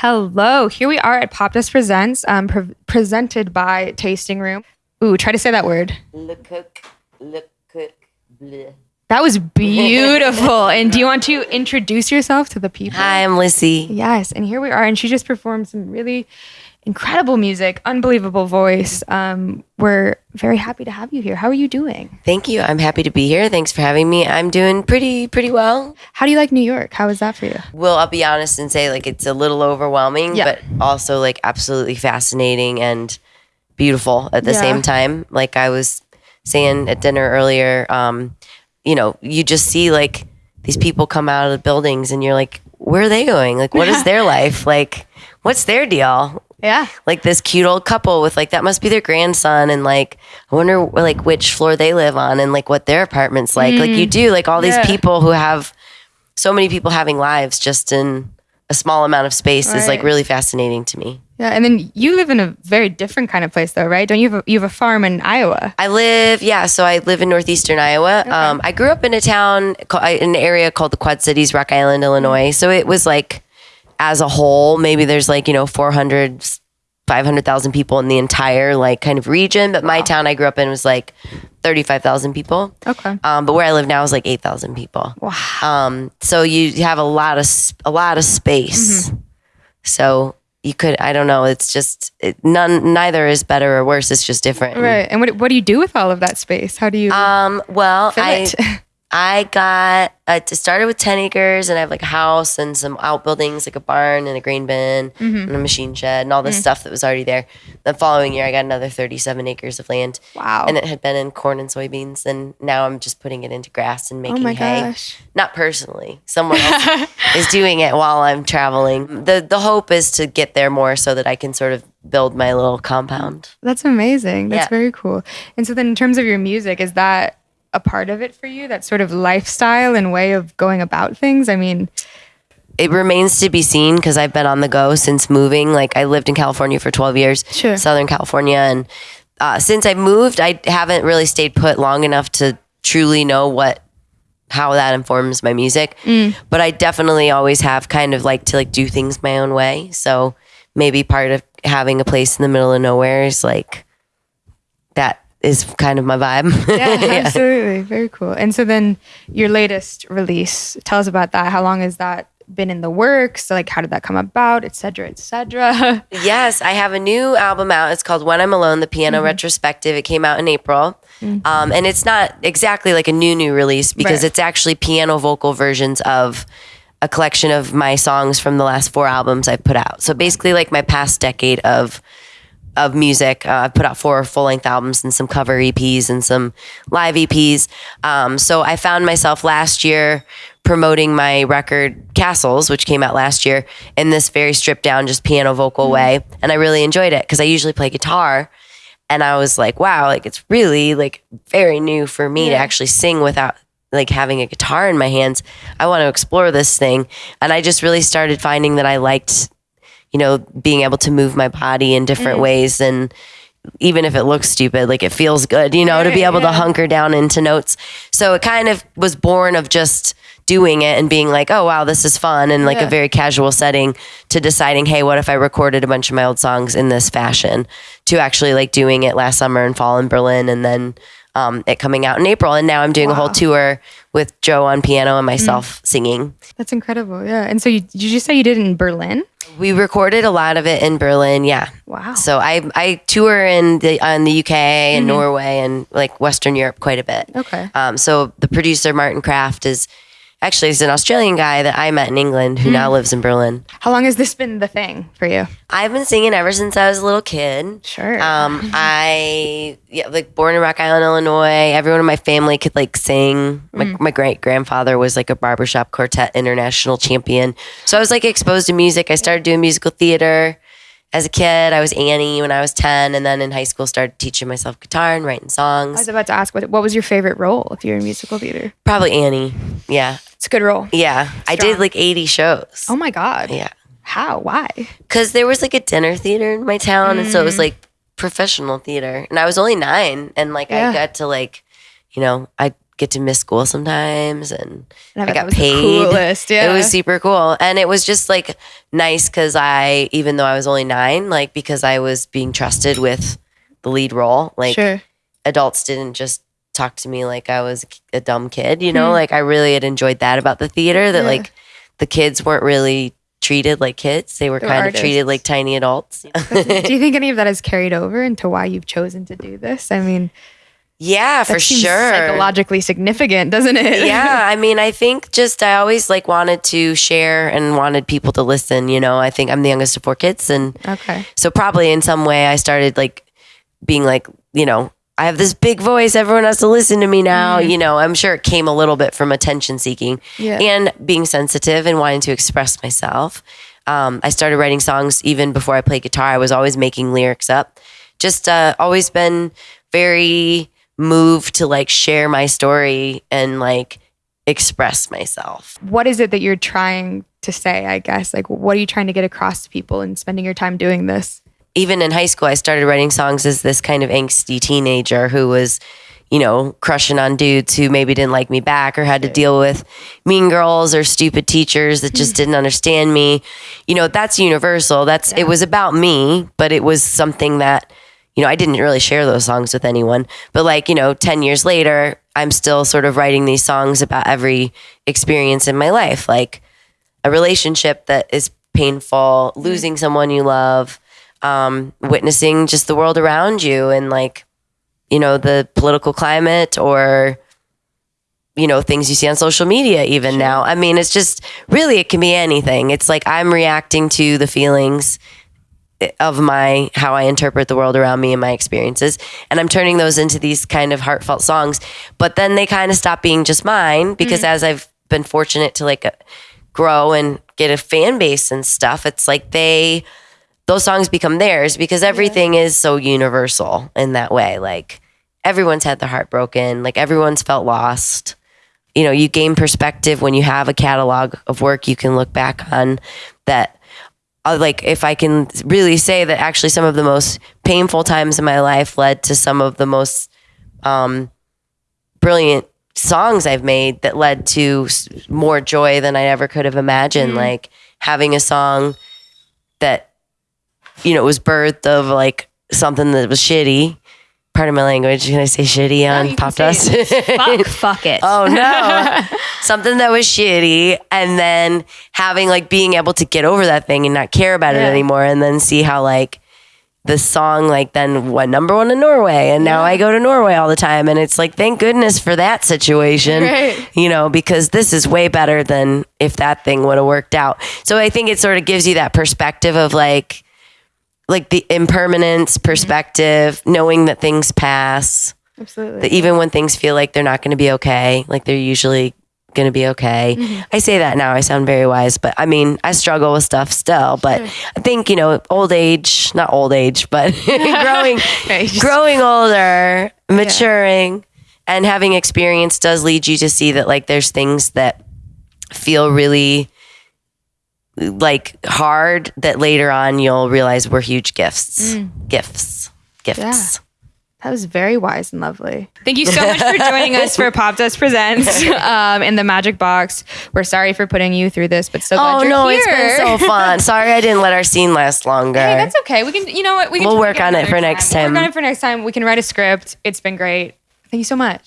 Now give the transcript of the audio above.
Hello, here we are at Popdust Presents, um, pre- presented by Tasting Room. Ooh, try to say that word. Le cook, le cook, bleh. That was beautiful. and do you want to introduce yourself to the people? Hi, I'm Lissie. Yes, and here we are, and she just performed some really incredible music, unbelievable voice. Um, we're very happy to have you here. How are you doing? Thank you. I'm happy to be here. Thanks for having me. I'm doing pretty pretty well. How do you like New York? How is that for you? Well, I'll be honest and say like it's a little overwhelming, Yeah. but also like absolutely fascinating and beautiful at the Yeah. same time. Like I was saying at dinner earlier, um, you know, you just see like these people come out of the buildings and you're like, where are they going? Like, what is their life? Like, what's their deal? Yeah. like this cute old couple with like that must be their grandson and like I wonder like which floor they live on and like what their apartment's like. Like you do like all these Mm. People who have so many people having lives just in a small amount of space is like really fascinating to me. Yeah, and then you live in a very different kind of place, though, right? Don't you have a, you have a farm in Iowa? I live, yeah. So I live in northeastern Iowa. Um, I grew up in a town, in an area called the Quad Cities, Rock Island, Illinois. So it was like, as a whole, maybe there's like you know 400, 500,000 people in the entire like kind of region. But my town I grew up in was like thirty five thousand people. Okay. Um, but where I live now is like eight thousand people. Wow. Um, so you have a lot of a lot of space. So you could, I don't know. It's just it, none. Neither is better or worse. It's just different. Right. And what what do you do with all of that space? How do you Um, well, I? I got uh, it started with ten acres, and I have like a house and some outbuildings, like a barn and a grain bin Mm-hmm. and a machine shed and all this stuff that was already there. The following year, I got another thirty-seven acres of land, wow. and it had been in corn and soybeans. And now I'm just putting it into grass and oh making my hay. gosh. Not personally, someone else is doing it while I'm traveling. the The hope is to get there more so that I can sort of build my little compound. That's amazing. That's Yeah. very cool. And so then in terms of your music, is that a part of it for you? That sort of lifestyle and way of going about things? I mean, it remains to be seen because I've been on the go since moving. Like I lived in California for 12 years, Sure. Southern California, and uh, since I moved, I haven't really stayed put long enough to truly know what how that informs my music. But I definitely always have kind of like to like do things my own way. So maybe part of having a place in the middle of nowhere is like that is kind of my vibe. yeah, absolutely. Very cool. And so then your latest release, tell us about that. How long has that been in the works? Like how did that come about, et cetera, et cetera? Yes, I have a new album out. It's called When I'm Alone, the piano retrospective. It came out in April. Um, and it's not exactly like a new, new release because Right. it's actually piano vocal versions of a collection of my songs from the last four albums I've put out. So basically, like my past decade of of music. Uh, I've put out four full length albums and some cover EPs and some live EPs. Um, so I found myself last year promoting my record Castles, which came out last year, in this very stripped down, just piano vocal way. And I really enjoyed it because I usually play guitar. And I was like, wow, like it's really like very new for me to actually sing without like having a guitar in my hands. I want to explore this thing. And I just really started finding that I liked you know, being able to move my body in different ways and even if it looks stupid, like it feels good, you know, to be able yeah. to hunker down into notes. So it kind of was born of just doing it and being like, oh, wow, this is fun and like Yeah. a very casual setting to deciding, hey, what if I recorded a bunch of my old songs in this fashion to actually like doing it last summer and fall in Berlin and then um, it coming out in April. And now I'm doing a whole tour with Joe on piano and myself singing. That's incredible. Yeah. And so you, did you say you did it in Berlin? We recorded a lot of it in Berlin, yeah. Wow. So I I tour in the in the UK and Norway and like Western Europe quite a bit. Okay. Um, so the producer Martin Craft is actually he's an Australian guy that I met in England who now lives in Berlin. How long has this been the thing for you? I've been singing ever since I was a little kid. Sure. Um, I yeah, like born in Rock Island, Illinois. Everyone in my family could like sing. My, my great grandfather was like a barbershop quartet international champion. So I was like exposed to music. I started doing musical theater as a kid. I was Annie when I was ten, and then in high school started teaching myself guitar and writing songs. I was about to ask what what was your favorite role if you're in musical theater? Probably Annie. Yeah, It's a good role. yeah. I did like eighty shows. Oh my god. Yeah, How? Why? because there was like a dinner theater in my town, and so it was mm. like professional theater, and I was only nine, and like Yeah. I got to like, you know, I get to miss school sometimes and And I I got paid. coolest, yeah. It was super cool. And it was just like nice because I, even though I was only nine, like because I was being trusted with the lead role, like sure. adults didn't just talk to me like I was a dumb kid, you know? Hmm. Like I really had enjoyed that about the theater that Yeah. like the kids weren't really treated like kids. They were They were kind of treated like tiny adults. do you think any of that has carried over into why you've chosen to do this? I mean, yeah, for sure. psychologically significant, doesn't it? yeah, I mean, I think just I always like wanted to share and wanted people to listen. You know, I think I'm the youngest of four kids, and okay. so probably in some way I started like being like, you know, I have this big voice. Everyone has to listen to me now. You know, I'm sure it came a little bit from attention seeking Yeah. and being sensitive and wanting to express myself. Um, I started writing songs even before I played guitar. I was always making lyrics up. Just uh, always been very moved to like share my story and like express myself. What is it that you're trying to say? I guess like, what are you trying to get across to people and spending your time doing this? even in high school, I started writing songs as this kind of angsty teenager who was, you know, crushing on dudes who maybe didn't like me back or had to deal with mean girls or stupid teachers that just didn't understand me. You know, that's universal. That's it was about me, but it was something that, you know, I didn't really share those songs with anyone. But like, you know, 10 years later, I'm still sort of writing these songs about every experience in my life, like a relationship that is painful, losing someone you love, um, witnessing just the world around you and like, you know, the political climate or, you know, things you see on social media even now. I mean, it's just really, it can be anything. It's like I'm reacting to the feelings of my how I interpret the world around me and my experiences. And I'm turning those into these kind of heartfelt songs. But then they kind of stop being just mine because as I've been fortunate to like uh, grow and get a fan base and stuff it's like they those songs become theirs because everything is so universal in that way. Like everyone's had their heart broken. Like everyone's felt lost. You know you gain perspective when you have a catalog of work you can look back on that like if I can really say that actually some of the most painful times in my life led to some of the most um, brilliant songs I've made that led to more joy than I ever could have imagined. Like having a song that you know was birthed of like something that was shitty. Pardon my language. Can I say shitty on can Popdust? Fuck, fuck it. Oh no. Something that was shitty and then having like being able to get over that thing and not care about it anymore and then see how like the song like then went number one in Norway and now I go to Norway all the time and it's like thank goodness for that situation. Right. You know, because this is way better than if that thing would have worked out. So I think it sort of gives you that perspective of like like the impermanence perspective, knowing that things pass Absolutely. that even when things feel like they're not going to be okay, like they're usually going to be okay. Mm-hmm. I say that now, I sound very wise, but I mean, I struggle with stuff still. But I think, you know, old age, not old age, but growing, Right, just- growing older, maturing, and having experience does lead you to see that, like, there's things that feel really like hard that later on you'll realize were huge gifts. Gifts. Gifts. Mm. Yeah. That was very wise and lovely. Thank you so much for joining us for Popdust Presents um, in the Magic Box. We're sorry for putting you through this, but so glad Oh you're no, here. it's been so fun. Sorry I didn't let our scene last longer. Hey, that's okay. We can, you know what? We can We'll work on it another for next time. We'll time. work on it for next time. We can write a script. It's been great. Thank you so much.